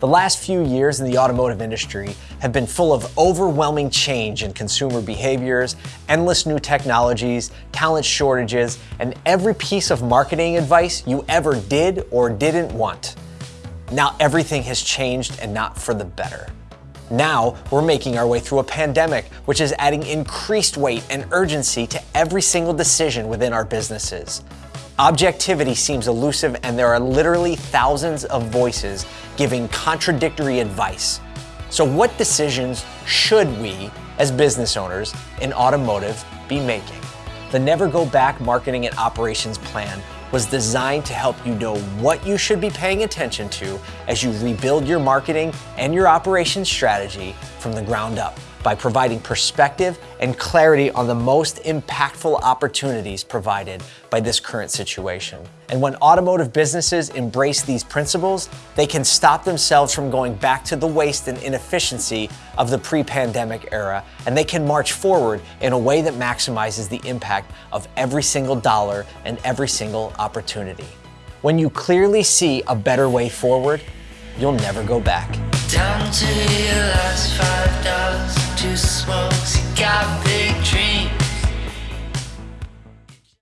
The last few years in the automotive industry have been full of overwhelming change in consumer behaviors, endless new technologies, talent shortages, and every piece of marketing advice you ever did or didn't want. Now everything has changed and not for the better. Now, we're making our way through a pandemic, which is adding increased weight and urgency to every single decision within our businesses. Objectivity seems elusive and there are literally thousands of voices giving contradictory advice. So what decisions should we, as business owners in automotive, be making? The Never Go Back Marketing and Operations Plan was designed to help you know what you should be paying attention to as you rebuild your marketing and your operations strategy from the ground up by providing perspective and clarity on the most impactful opportunities provided by this current situation. And when automotive businesses embrace these principles, they can stop themselves from going back to the waste and inefficiency of the pre-pandemic era, and they can march forward in a way that maximizes the impact of every single dollar and every single opportunity. When you clearly see a better way forward, you'll never go back.